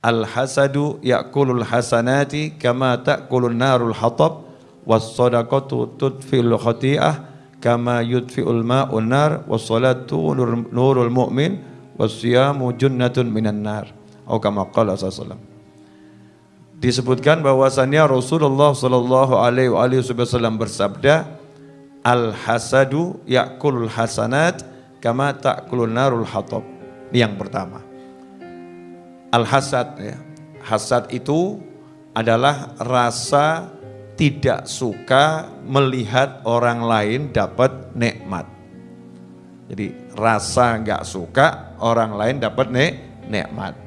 Al hasadu yakulul hasanati kama ta'kulun narul hatab was sadaqatu tudfil khati'ah kama yudfi'ul ma'un nar was salatu nurul mu'min was siyamu junnatun minan nar. Atau kama qala sallallahu disebutkan bahwasannya Rasulullah sallallahu alaihi wasallam bersabda al hasadu yakulul hasanat kama ta'kulun narul hatab. Yang pertama Al-hasad ya. Hasad itu adalah rasa tidak suka melihat orang lain dapat nikmat. Jadi rasa nggak suka orang lain dapat nik nikmat.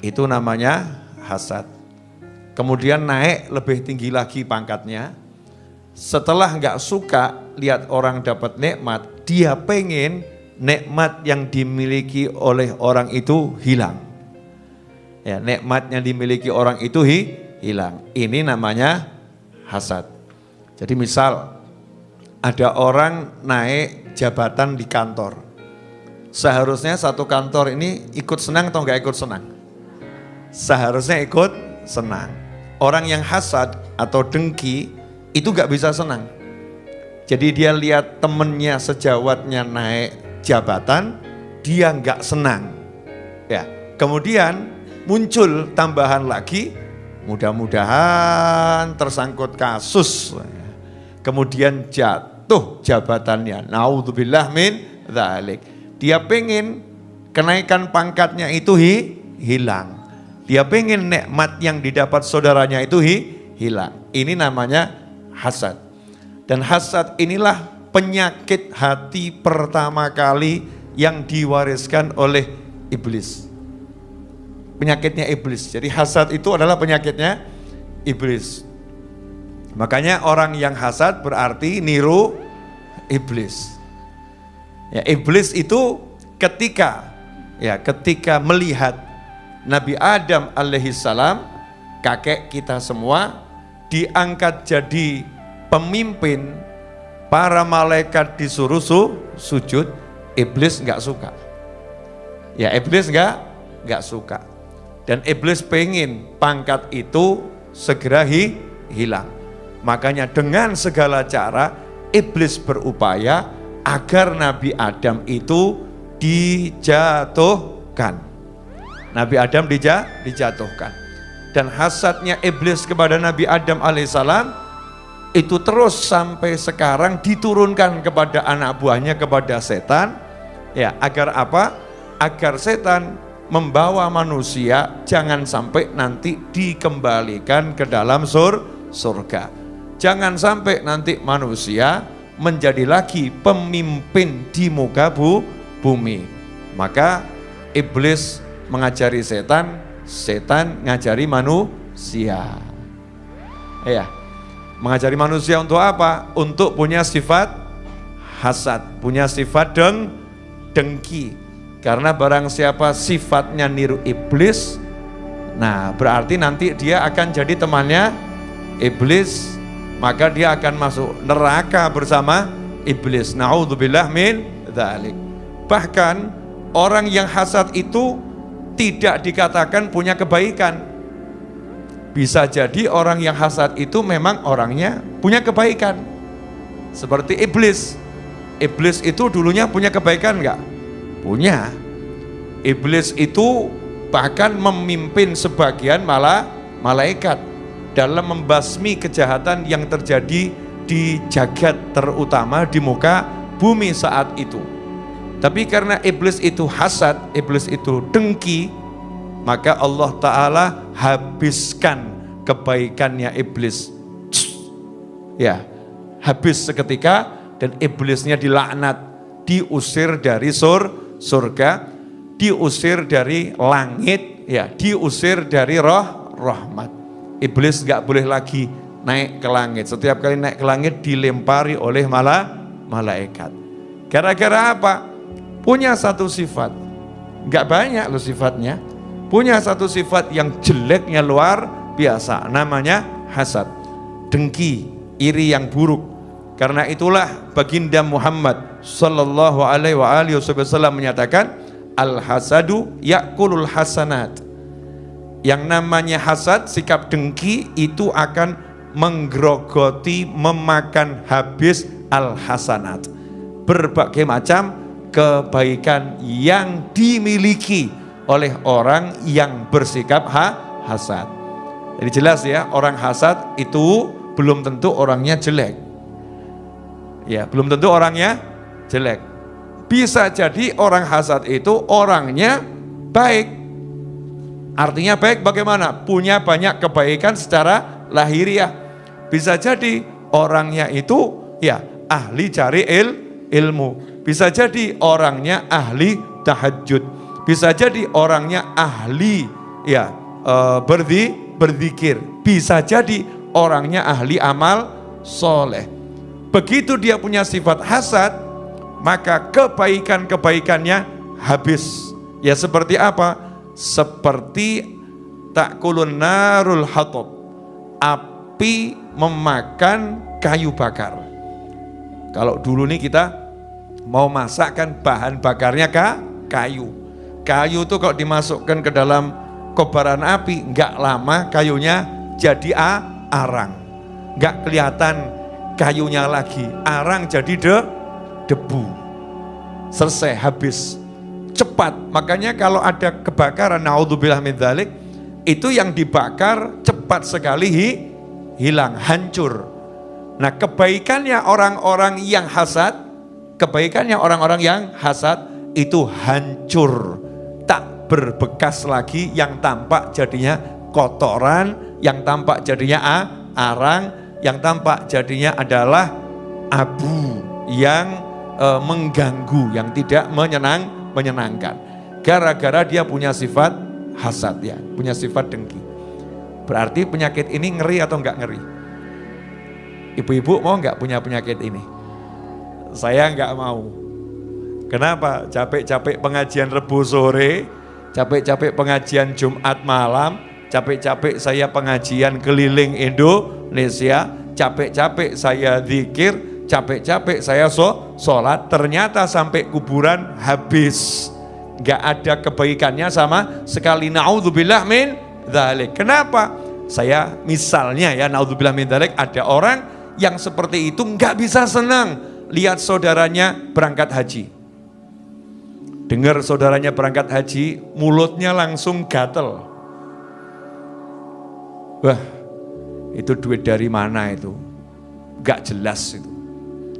Itu namanya hasad. Kemudian naik lebih tinggi lagi pangkatnya. Setelah nggak suka lihat orang dapat nikmat, dia pengen nikmat yang dimiliki oleh orang itu hilang ya nikmatnya dimiliki orang itu hi, hilang. Ini namanya hasad. Jadi misal ada orang naik jabatan di kantor. Seharusnya satu kantor ini ikut senang atau enggak ikut senang? Seharusnya ikut senang. Orang yang hasad atau dengki itu enggak bisa senang. Jadi dia lihat temennya sejawatnya naik jabatan, dia enggak senang. Ya, kemudian muncul tambahan lagi, mudah-mudahan tersangkut kasus. Kemudian jatuh jabatannya. Naudzubillah min dzalik. Dia pengen kenaikan pangkatnya itu hi, hilang. Dia pengen nikmat yang didapat saudaranya itu hi, hilang. Ini namanya hasad. Dan hasad inilah penyakit hati pertama kali yang diwariskan oleh iblis penyakitnya iblis. Jadi hasad itu adalah penyakitnya iblis. Makanya orang yang hasad berarti niru iblis. Ya, iblis itu ketika ya ketika melihat Nabi Adam alaihissalam kakek kita semua diangkat jadi pemimpin para malaikat disuruh su, sujud iblis nggak suka ya iblis nggak nggak suka dan iblis pengen pangkat itu segera hi, hilang. Makanya dengan segala cara iblis berupaya agar Nabi Adam itu dijatuhkan. Nabi Adam dija, dijatuhkan. Dan hasadnya iblis kepada Nabi Adam alaihissalam itu terus sampai sekarang diturunkan kepada anak buahnya kepada setan ya agar apa agar setan membawa manusia jangan sampai nanti dikembalikan ke dalam sur surga. Jangan sampai nanti manusia menjadi lagi pemimpin di muka bu, bumi. Maka iblis mengajari setan, setan ngajari manusia. Ya, mengajari manusia untuk apa? Untuk punya sifat hasad, punya sifat deng, dengki, karena barang siapa sifatnya niru iblis, nah berarti nanti dia akan jadi temannya iblis, maka dia akan masuk neraka bersama iblis. Nauzubillah min dzalik. Bahkan orang yang hasad itu tidak dikatakan punya kebaikan. Bisa jadi orang yang hasad itu memang orangnya punya kebaikan. Seperti iblis. Iblis itu dulunya punya kebaikan enggak? Punya. Iblis itu bahkan memimpin sebagian malah malaikat dalam membasmi kejahatan yang terjadi di jagat terutama di muka bumi saat itu. Tapi karena iblis itu hasad, iblis itu dengki, maka Allah Ta'ala habiskan kebaikannya iblis. Ya, habis seketika dan iblisnya dilaknat, diusir dari sur surga, diusir dari langit, ya, diusir dari roh rahmat. Iblis nggak boleh lagi naik ke langit. Setiap kali naik ke langit dilempari oleh malah malaikat. Gara-gara apa? Punya satu sifat. Nggak banyak loh sifatnya. Punya satu sifat yang jeleknya luar biasa. Namanya hasad. Dengki, iri yang buruk. Karena itulah baginda Muhammad sallallahu alaihi wa alihi wasallam menyatakan al hasadu yakulul hasanat. Yang namanya hasad, sikap dengki itu akan menggerogoti, memakan habis al-hasanat. Berbagai macam kebaikan yang dimiliki oleh orang yang bersikap ha hasad. Jadi jelas ya, orang hasad itu belum tentu orangnya jelek. Ya, belum tentu orangnya jelek. Bisa jadi orang hasad itu orangnya baik. Artinya baik bagaimana? Punya banyak kebaikan secara lahiriah. Bisa jadi orangnya itu ya ahli cari il, ilmu. Bisa jadi orangnya ahli tahajud. Bisa jadi orangnya ahli ya e, berdi, berzikir. Bisa jadi orangnya ahli amal soleh. Begitu dia punya sifat hasad, maka kebaikan-kebaikannya habis. Ya seperti apa? Seperti takulun narul hatob. Api memakan kayu bakar. Kalau dulu nih kita mau masakkan bahan bakarnya kah? kayu. Kayu itu kalau dimasukkan ke dalam kobaran api, nggak lama kayunya jadi arang. Nggak kelihatan kayunya lagi, arang jadi de, debu. Selesai, habis cepat. Makanya kalau ada kebakaran, naudzubillah min dzalik, itu yang dibakar cepat sekali hi, hilang, hancur. Nah, kebaikannya orang-orang yang hasad, kebaikannya orang-orang yang hasad itu hancur, tak berbekas lagi yang tampak jadinya kotoran, yang tampak jadinya arang, yang tampak jadinya adalah abu yang e, mengganggu, yang tidak menyenang, menyenangkan. Gara-gara dia punya sifat hasad ya, punya sifat dengki. Berarti penyakit ini ngeri atau enggak ngeri? Ibu-ibu mau enggak punya penyakit ini? Saya enggak mau. Kenapa? Capek-capek pengajian Rebu sore, capek-capek pengajian Jumat malam, capek-capek saya pengajian keliling Indonesia, capek-capek saya zikir, capek-capek saya so, sholat, ternyata sampai kuburan habis. Gak ada kebaikannya sama sekali. Na'udzubillah min dhalik. Kenapa? Saya misalnya ya, na'udzubillah min dhalik, ada orang yang seperti itu nggak bisa senang lihat saudaranya berangkat haji. Dengar saudaranya berangkat haji, mulutnya langsung gatel. Wah, itu duit dari mana itu? Gak jelas itu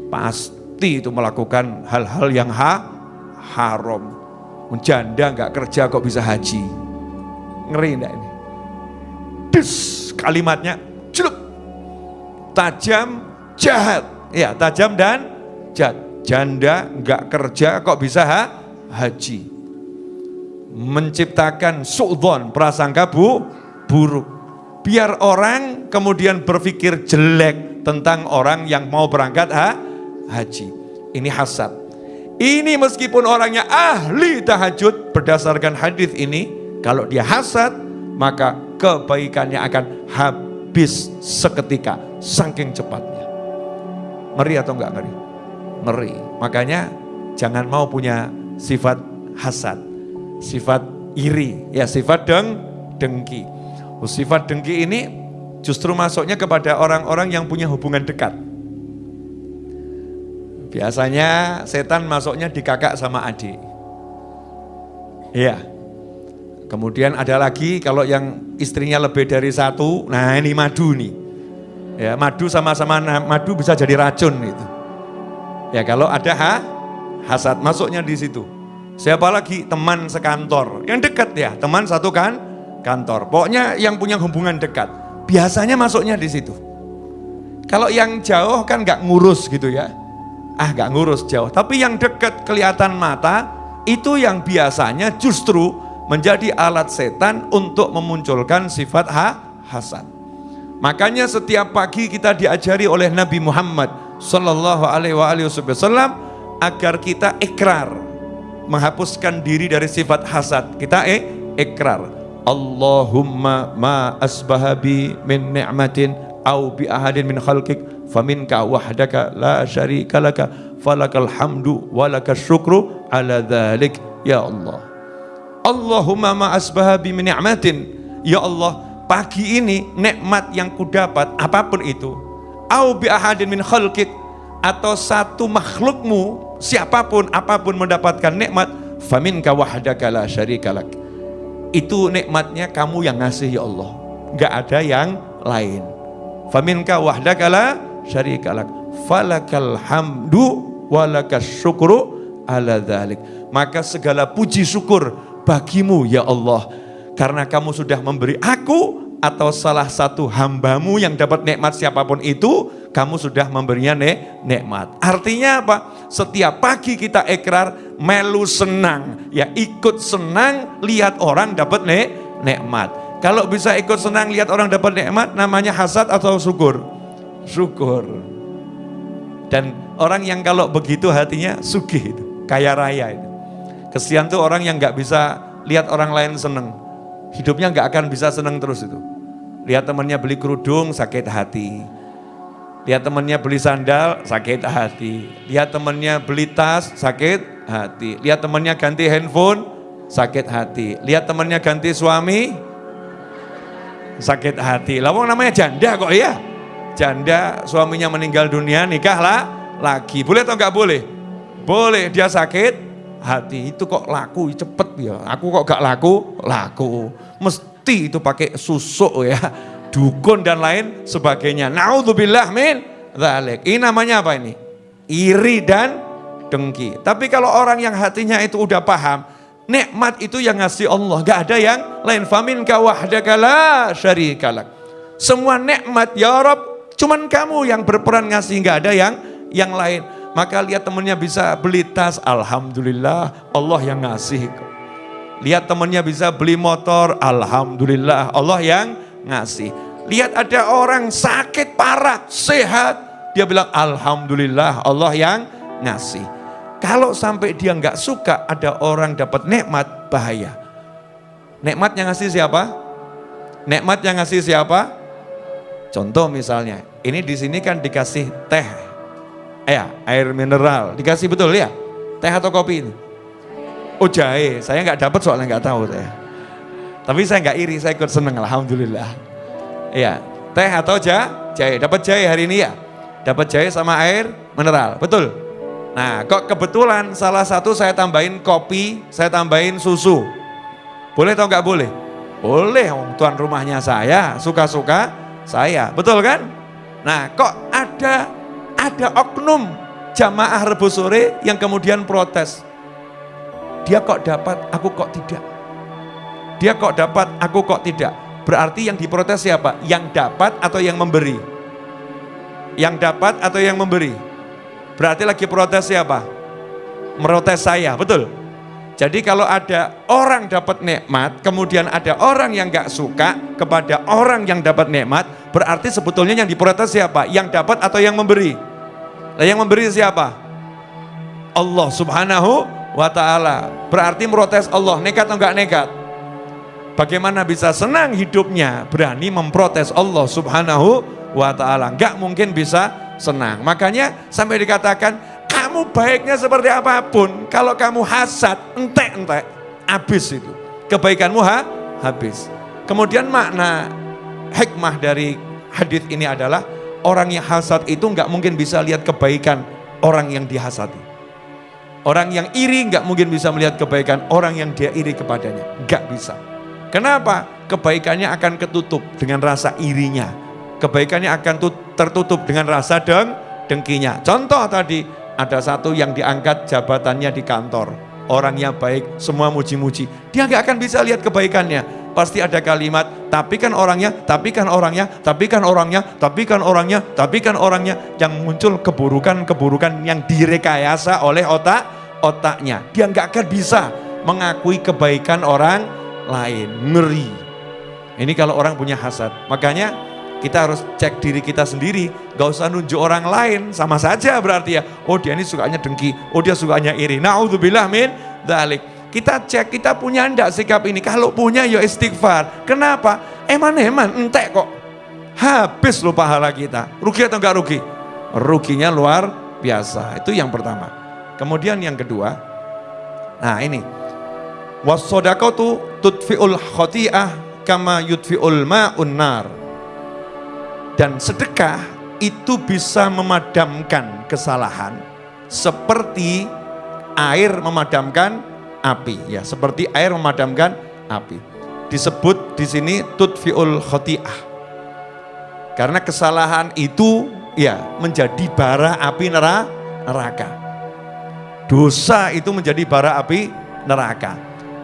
pasti itu melakukan hal-hal yang ha, haram. Menjanda nggak kerja kok bisa haji. Ngeri enggak ini? Des, kalimatnya celup. Tajam, jahat. Ya, tajam dan jahat. Janda nggak kerja kok bisa ha, haji. Menciptakan su'dhon, prasangka bu, buruk. Biar orang kemudian berpikir jelek tentang orang yang mau berangkat ha, haji. Ini hasad. Ini meskipun orangnya ahli tahajud berdasarkan hadis ini, kalau dia hasad maka kebaikannya akan habis seketika, saking cepatnya. Ngeri atau enggak ngeri? Ngeri. Makanya jangan mau punya sifat hasad, sifat iri, ya sifat deng, dengki. Sifat dengki ini justru masuknya kepada orang-orang yang punya hubungan dekat. Biasanya setan masuknya di kakak sama adik. Iya. Kemudian ada lagi kalau yang istrinya lebih dari satu, nah ini madu nih. Ya, madu sama-sama madu bisa jadi racun itu. Ya kalau ada ha, hasad masuknya di situ. Siapa lagi teman sekantor, yang dekat ya, teman satu kan kantor. Pokoknya yang punya hubungan dekat, biasanya masuknya di situ. Kalau yang jauh kan nggak ngurus gitu ya ah gak ngurus jauh. Tapi yang dekat kelihatan mata, itu yang biasanya justru menjadi alat setan untuk memunculkan sifat ha, hasad. Makanya setiap pagi kita diajari oleh Nabi Muhammad Sallallahu Alaihi Wasallam agar kita ikrar menghapuskan diri dari sifat hasad. Kita eh, ikrar. Allahumma ma asbahabi min ni'matin au bi ahadin min khalqik faminka wahdaka la syarika laka falakal hamdu walaka syukru ala dhalik ya Allah Allahumma ma asbaha bi ni'matin Ya Allah, pagi ini nikmat yang kudapat apa pun itu, au bi ahadin min khalqik atau satu makhlukmu siapa pun apa pun mendapatkan nikmat faminka wahdaka la syarikalak. Itu nikmatnya kamu yang ngasih ya Allah. Enggak ada yang lain. Faminka wahdaka la syarikalak. Falakal hamdu walakas syukru ala dhalik. Maka segala puji syukur bagimu ya Allah. Karena kamu sudah memberi aku atau salah satu hambamu yang dapat nikmat siapa pun itu, kamu sudah memberinya nek nikmat. Artinya apa? Setiap pagi kita ikrar, melu senang, ya ikut senang lihat orang dapat nek nikmat. Kalau bisa ikut senang lihat orang dapat nikmat, namanya hasad atau syukur? Syukur. Dan orang yang kalau begitu hatinya sugih itu, kaya raya itu. Kesian tuh orang yang nggak bisa lihat orang lain seneng hidupnya nggak akan bisa senang terus itu. Lihat temannya beli kerudung, sakit hati. Lihat temannya beli sandal, sakit hati. Lihat temannya beli tas, sakit hati. Lihat temannya ganti handphone, sakit hati. Lihat temannya ganti suami, sakit hati. Lawang namanya janda kok ya. Janda suaminya meninggal dunia, nikahlah lagi. Boleh atau nggak boleh? Boleh, dia sakit, hati itu kok laku cepet ya. Aku kok gak laku? Laku. Mesti itu pakai susuk ya. Dukun dan lain sebagainya. Naudzubillah min dzalik. Ini namanya apa ini? Iri dan dengki. Tapi kalau orang yang hatinya itu udah paham, nikmat itu yang ngasih Allah, gak ada yang lain. Famin wahdaka la syarikalak. Semua nikmat ya Rob, cuman kamu yang berperan ngasih, gak ada yang yang lain. Maka lihat temennya bisa beli tas, Alhamdulillah Allah yang ngasih. Lihat temennya bisa beli motor, Alhamdulillah Allah yang ngasih. Lihat ada orang sakit parah, sehat, dia bilang Alhamdulillah Allah yang ngasih. Kalau sampai dia nggak suka ada orang dapat nikmat, bahaya. Nikmat yang ngasih siapa? Nikmat yang ngasih siapa? Contoh misalnya, ini di sini kan dikasih teh Ya, air mineral. Dikasih betul ya? Teh atau kopi ini? Oh jahe, saya nggak dapat soalnya nggak tahu saya. Tapi saya nggak iri, saya ikut seneng, alhamdulillah. Iya, teh atau ja, jahe. Dapat jahe hari ini ya? Dapat jahe sama air mineral, betul? Nah, kok kebetulan salah satu saya tambahin kopi, saya tambahin susu. Boleh atau nggak boleh? Boleh, tuan rumahnya saya, suka-suka saya, betul kan? Nah, kok ada ada oknum jamaah rebus sore yang kemudian protes. Dia kok dapat, aku kok tidak. Dia kok dapat, aku kok tidak. Berarti yang diprotes siapa? Yang dapat atau yang memberi? Yang dapat atau yang memberi? Berarti lagi protes siapa? Merotes saya, betul? Jadi kalau ada orang dapat nikmat, kemudian ada orang yang gak suka kepada orang yang dapat nikmat, berarti sebetulnya yang diprotes siapa? Yang dapat atau yang memberi? Nah, yang memberi siapa? Allah subhanahu wa ta'ala. Berarti merotes Allah, nekat atau enggak nekat? Bagaimana bisa senang hidupnya? Berani memprotes Allah subhanahu wa ta'ala. Enggak mungkin bisa senang. Makanya sampai dikatakan, kamu baiknya seperti apa pun. Kalau kamu hasad, entek-entek, habis itu. Kebaikanmu ha? habis. Kemudian makna hikmah dari hadis ini adalah orang yang hasad itu nggak mungkin bisa lihat kebaikan orang yang dihasati. Orang yang iri nggak mungkin bisa melihat kebaikan orang yang dia iri kepadanya. Nggak bisa. Kenapa? Kebaikannya akan ketutup dengan rasa irinya. Kebaikannya akan tertutup dengan rasa deng dengkinya. Contoh tadi, ada satu yang diangkat jabatannya di kantor. Orang yang baik, semua muji-muji. Dia nggak akan bisa lihat kebaikannya pasti ada kalimat, tapi kan orangnya, tapi kan orangnya, tapi kan orangnya, tapi kan orangnya, tapi kan orangnya, yang muncul keburukan-keburukan yang direkayasa oleh otak, otaknya. Dia nggak akan bisa mengakui kebaikan orang lain, ngeri. Ini kalau orang punya hasad, makanya kita harus cek diri kita sendiri, gak usah nunjuk orang lain, sama saja berarti ya, oh dia ini sukanya dengki, oh dia sukanya iri, na'udzubillah min dalik. Kita cek, kita punya enggak sikap ini. Kalau punya ya istighfar. Kenapa? Eman-eman, entek kok. Habis loh pahala kita. Rugi atau enggak rugi? Ruginya luar biasa. Itu yang pertama. Kemudian yang kedua, nah ini. Wasodakatu tutfi'ul khoti'ah kama yudfi'ul ma'un nar. Dan sedekah itu bisa memadamkan kesalahan seperti air memadamkan api ya, seperti air memadamkan api. Disebut di sini tudfi'ul khoti'ah. Karena kesalahan itu ya menjadi bara api neraka. Dosa itu menjadi bara api neraka.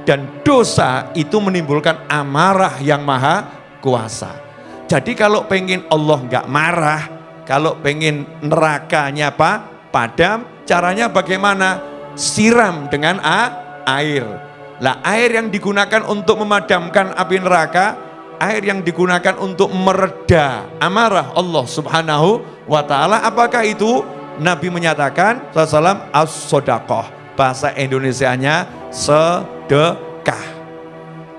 Dan dosa itu menimbulkan amarah yang maha kuasa. Jadi kalau pengen Allah nggak marah, kalau pengen nerakanya apa? Padam, caranya bagaimana? Siram dengan a, air. Lah air yang digunakan untuk memadamkan api neraka, air yang digunakan untuk mereda amarah Allah subhanahu wa ta'ala. Apakah itu? Nabi menyatakan, Salam as-sodakoh. Bahasa Indonesianya sedekah.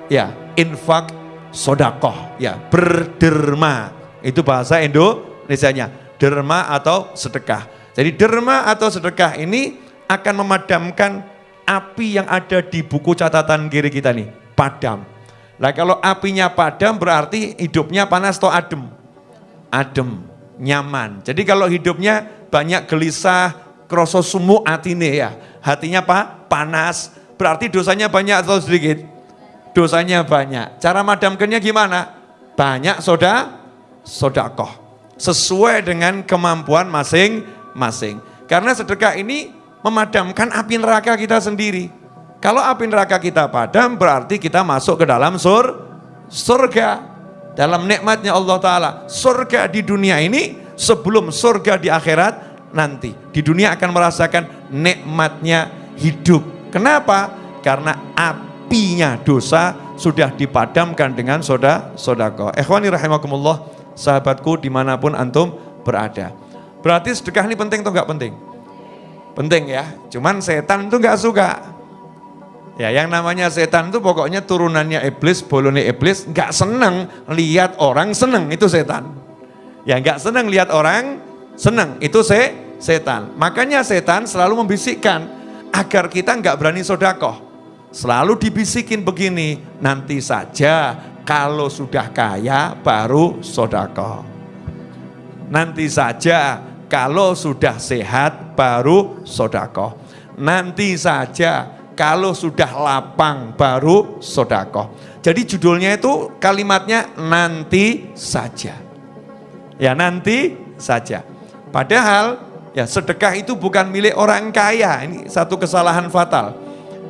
Ya, infak sodakoh, ya berderma. Itu bahasa Indonesia-nya, derma atau sedekah. Jadi derma atau sedekah ini akan memadamkan api yang ada di buku catatan kiri kita nih, padam. Nah kalau apinya padam berarti hidupnya panas atau adem? Adem, nyaman. Jadi kalau hidupnya banyak gelisah, kroso sumu atine ya, hatinya apa? Panas, berarti dosanya banyak atau sedikit? Dosanya banyak. Cara madamkannya gimana? Banyak soda, sodakoh. Sesuai dengan kemampuan masing-masing. Karena sedekah ini memadamkan api neraka kita sendiri. Kalau api neraka kita padam berarti kita masuk ke dalam sur, surga. Dalam nikmatnya Allah Ta'ala. Surga di dunia ini sebelum surga di akhirat nanti. Di dunia akan merasakan nikmatnya hidup. Kenapa? Karena api apinya dosa sudah dipadamkan dengan soda sodako. Ikhwani rahimakumullah, sahabatku di mana pun antum berada. Berarti sedekah ini penting atau enggak penting? Penting ya, cuman setan itu enggak suka. Ya, yang namanya setan itu pokoknya turunannya iblis, bolone iblis, enggak senang lihat orang senang, itu setan. Ya enggak senang lihat orang senang, itu se setan. Makanya setan selalu membisikkan agar kita enggak berani sodakoh. Selalu dibisikin begini, nanti saja kalau sudah kaya baru sodako. Nanti saja kalau sudah sehat baru sodako. Nanti saja kalau sudah lapang baru sodako. Jadi judulnya itu kalimatnya nanti saja. Ya nanti saja. Padahal ya sedekah itu bukan milik orang kaya. Ini satu kesalahan fatal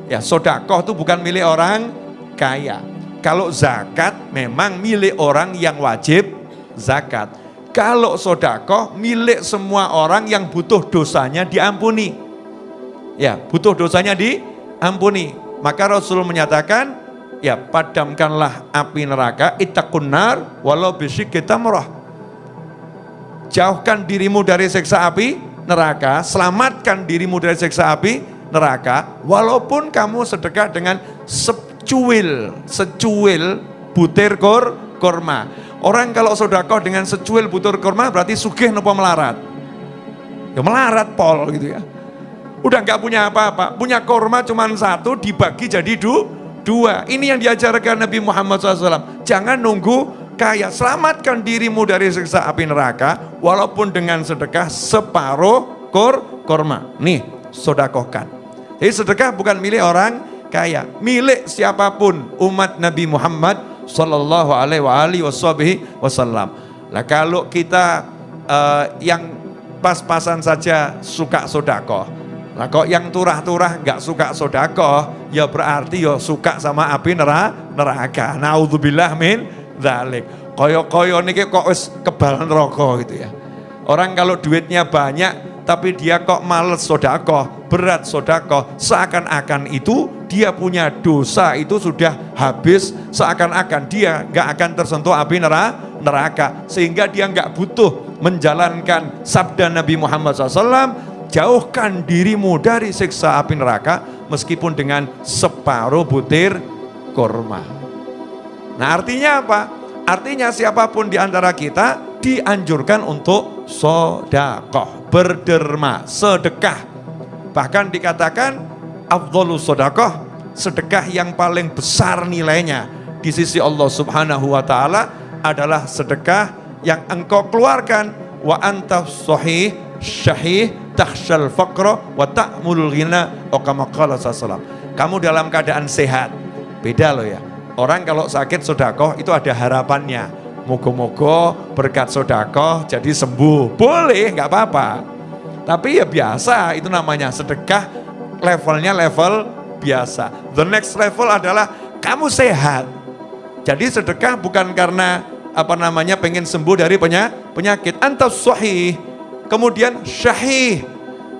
Ya sodakoh itu bukan milik orang kaya. Kalau zakat memang milik orang yang wajib zakat. Kalau sodakoh milik semua orang yang butuh dosanya diampuni. Ya butuh dosanya diampuni. Maka Rasul menyatakan ya padamkanlah api neraka itakunar walau bisik kita murah. Jauhkan dirimu dari seksa api neraka, selamatkan dirimu dari seksa api neraka, walaupun kamu sedekah dengan secuil, secuil butir kor, korma. Orang kalau sodakoh dengan secuil butir korma berarti sugih nopo melarat. Ya melarat pol gitu ya. Udah nggak punya apa-apa, punya korma cuma satu dibagi jadi du, dua. Ini yang diajarkan Nabi Muhammad SAW. Jangan nunggu kaya, selamatkan dirimu dari siksa api neraka, walaupun dengan sedekah separuh kor, korma. Nih, sodakohkan. Jadi sedekah bukan milik orang kaya, milik siapa pun umat Nabi Muhammad Sallallahu Alaihi Wasallam. Nah kalau kita uh, yang pas-pasan saja suka sodako, nah kok yang turah-turah nggak suka sodako, ya berarti ya suka sama api neraka. Naudzubillah min dalik. Koyo-koyo nih kok wis kebalan rokok gitu ya. Orang kalau duitnya banyak tapi dia kok males sodako, berat sodako, seakan-akan itu dia punya dosa itu sudah habis, seakan-akan dia nggak akan tersentuh api neraka, sehingga dia nggak butuh menjalankan sabda Nabi Muhammad SAW, jauhkan dirimu dari siksa api neraka, meskipun dengan separuh butir korma. Nah artinya apa? Artinya siapa pun di antara kita dianjurkan untuk sodakoh berderma, sedekah. Bahkan dikatakan afdolus sodakoh, sedekah yang paling besar nilainya di sisi Allah Subhanahu wa taala adalah sedekah yang engkau keluarkan wa anta sahih syahih tahsyal faqra wa ta'mulul ghina o kama qala Kamu dalam keadaan sehat. Beda loh ya. Orang kalau sakit sodakoh itu ada harapannya. Moga-moga berkat sodakoh jadi sembuh. Boleh, nggak apa-apa. Tapi ya biasa, itu namanya sedekah levelnya level biasa. The next level adalah kamu sehat. Jadi sedekah bukan karena apa namanya pengen sembuh dari penyakit. Antas sahih. Kemudian syahih.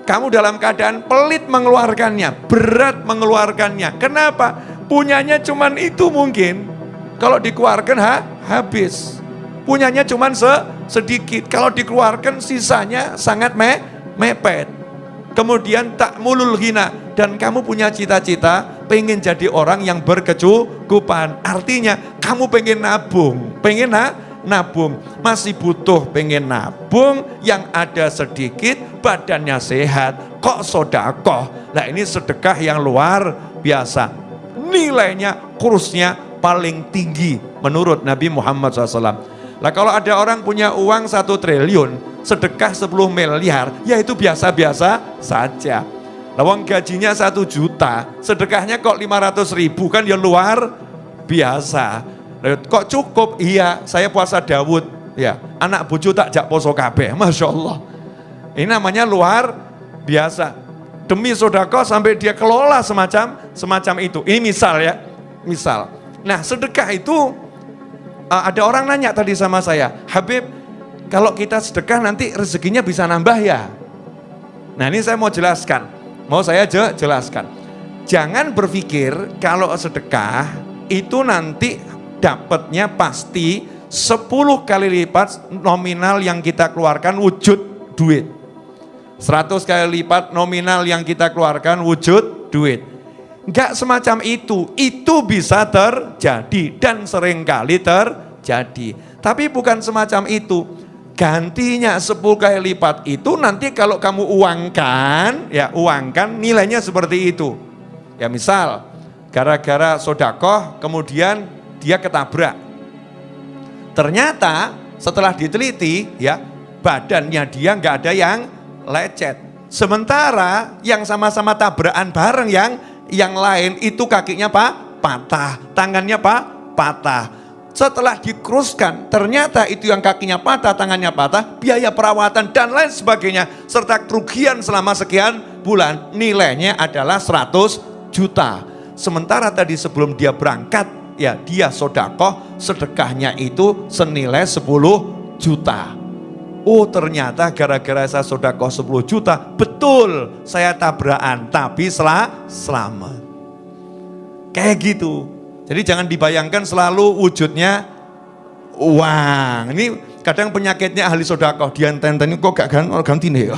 Kamu dalam keadaan pelit mengeluarkannya, berat mengeluarkannya. Kenapa? Punyanya cuman itu mungkin. Kalau dikeluarkan ha, habis. Punyanya cuman se, sedikit. Kalau dikeluarkan sisanya sangat me, mepet. Kemudian tak mulul hina. Dan kamu punya cita-cita pengen jadi orang yang berkecukupan. Artinya kamu pengen nabung. Pengen na, nabung. Masih butuh pengen nabung yang ada sedikit badannya sehat. Kok sodakoh? Nah ini sedekah yang luar biasa nilainya, kursnya paling tinggi menurut Nabi Muhammad SAW. Lah kalau ada orang punya uang satu triliun, sedekah 10 miliar, ya itu biasa-biasa saja. Lawang gajinya satu juta, sedekahnya kok 500 ribu kan ya luar biasa. Kok cukup? Iya, saya puasa Dawud. Ya, anak bucu tak jak poso kabeh, Masya Allah. Ini namanya luar biasa demi sodako sampai dia kelola semacam semacam itu. Ini misal ya, misal. Nah sedekah itu uh, ada orang nanya tadi sama saya, Habib kalau kita sedekah nanti rezekinya bisa nambah ya? Nah ini saya mau jelaskan, mau saya jelaskan. Jangan berpikir kalau sedekah itu nanti dapatnya pasti 10 kali lipat nominal yang kita keluarkan wujud duit. 100 kali lipat nominal yang kita keluarkan wujud duit. Enggak semacam itu, itu bisa terjadi dan sering kali terjadi. Tapi bukan semacam itu. Gantinya 10 kali lipat itu nanti kalau kamu uangkan, ya uangkan nilainya seperti itu. Ya misal, gara-gara sodakoh kemudian dia ketabrak. Ternyata setelah diteliti ya badannya dia nggak ada yang lecet. Sementara yang sama-sama tabrakan bareng yang yang lain itu kakinya pak patah, tangannya pak patah. Setelah dikruskan, ternyata itu yang kakinya patah, tangannya patah, biaya perawatan dan lain sebagainya, serta kerugian selama sekian bulan, nilainya adalah 100 juta. Sementara tadi sebelum dia berangkat, ya dia sodakoh, sedekahnya itu senilai 10 juta. Oh ternyata gara-gara saya sodako 10 juta, betul saya tabrakan, tapi setelah selamat. Kayak gitu. Jadi jangan dibayangkan selalu wujudnya uang. Ini kadang penyakitnya ahli sodako, dia tenten kok gak ganti nih ya.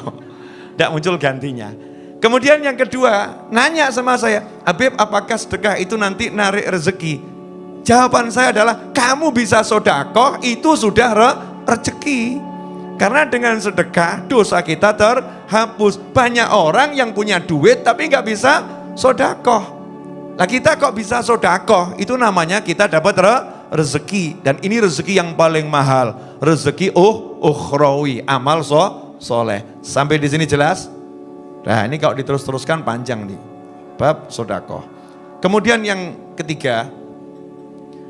Tidak muncul gantinya. Kemudian yang kedua, nanya sama saya, Habib apakah sedekah itu nanti narik rezeki? Jawaban saya adalah, kamu bisa sodako itu sudah re rezeki. Karena dengan sedekah dosa kita terhapus. Banyak orang yang punya duit tapi nggak bisa sodakoh. Nah kita kok bisa sodakoh? Itu namanya kita dapat re rezeki. Dan ini rezeki yang paling mahal. Rezeki uh ukhrawi, amal so soleh. Sampai di sini jelas? Nah ini kalau diterus-teruskan panjang nih. Bab sodakoh. Kemudian yang ketiga,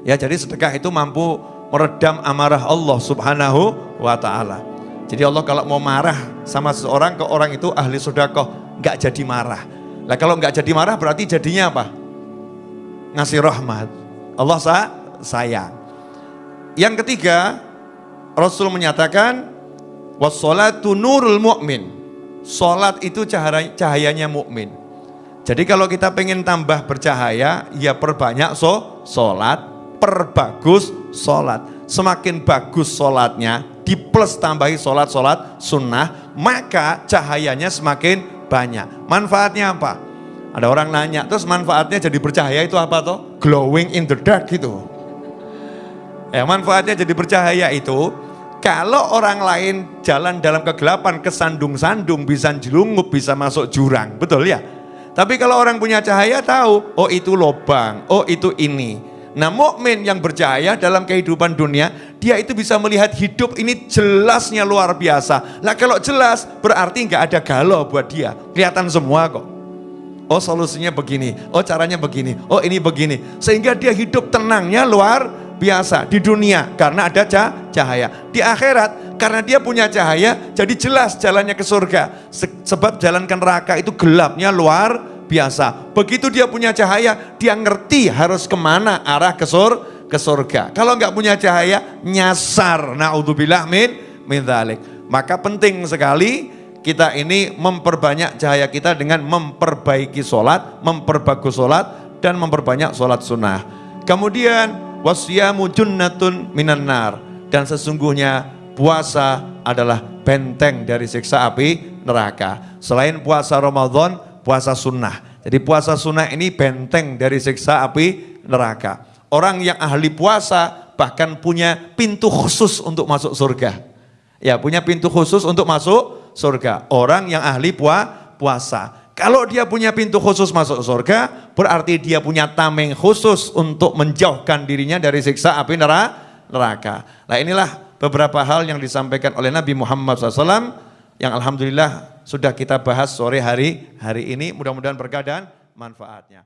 ya jadi sedekah itu mampu meredam amarah Allah subhanahu wa ta'ala. Jadi Allah kalau mau marah sama seseorang ke orang itu ahli sodakoh, nggak jadi marah. Nah kalau nggak jadi marah berarti jadinya apa? Ngasih rahmat. Allah sa sayang. Yang ketiga, Rasul menyatakan, wassalatu nurul mu'min. Salat itu cahaya, cahayanya mukmin. Jadi kalau kita pengen tambah bercahaya, ya perbanyak so, solat, perbagus solat. Semakin bagus solatnya, di plus tambahi sholat-sholat sunnah, maka cahayanya semakin banyak. Manfaatnya apa? Ada orang nanya, terus manfaatnya jadi bercahaya itu apa toh? Glowing in the dark gitu. Ya, manfaatnya jadi bercahaya itu, kalau orang lain jalan dalam kegelapan, kesandung-sandung, bisa jelungup, bisa masuk jurang. Betul ya? Tapi kalau orang punya cahaya tahu, oh itu lobang, oh itu ini. Nah mukmin yang berjaya dalam kehidupan dunia, dia itu bisa melihat hidup ini jelasnya luar biasa. Nah kalau jelas berarti nggak ada galau buat dia, kelihatan semua kok. Oh solusinya begini, oh caranya begini, oh ini begini. Sehingga dia hidup tenangnya luar biasa di dunia karena ada cahaya. Di akhirat karena dia punya cahaya jadi jelas jalannya ke surga. Sebab jalan ke neraka itu gelapnya luar biasa. Begitu dia punya cahaya, dia ngerti harus ke mana arah ke, sur, ke surga. Kalau nggak punya cahaya, nyasar. Na'udzubillah min, min dhalik. Maka penting sekali kita ini memperbanyak cahaya kita dengan memperbaiki sholat, memperbagus sholat, dan memperbanyak sholat sunnah. Kemudian, wasyamu junnatun minan. Dan sesungguhnya puasa adalah benteng dari siksa api neraka. Selain puasa Ramadan, puasa sunnah. Jadi puasa sunnah ini benteng dari siksa api neraka. Orang yang ahli puasa bahkan punya pintu khusus untuk masuk surga. Ya punya pintu khusus untuk masuk surga. Orang yang ahli pua, puasa. Kalau dia punya pintu khusus masuk surga, berarti dia punya tameng khusus untuk menjauhkan dirinya dari siksa api neraka. Nah inilah beberapa hal yang disampaikan oleh Nabi Muhammad SAW yang Alhamdulillah sudah kita bahas sore hari hari ini mudah-mudahan berkah dan manfaatnya.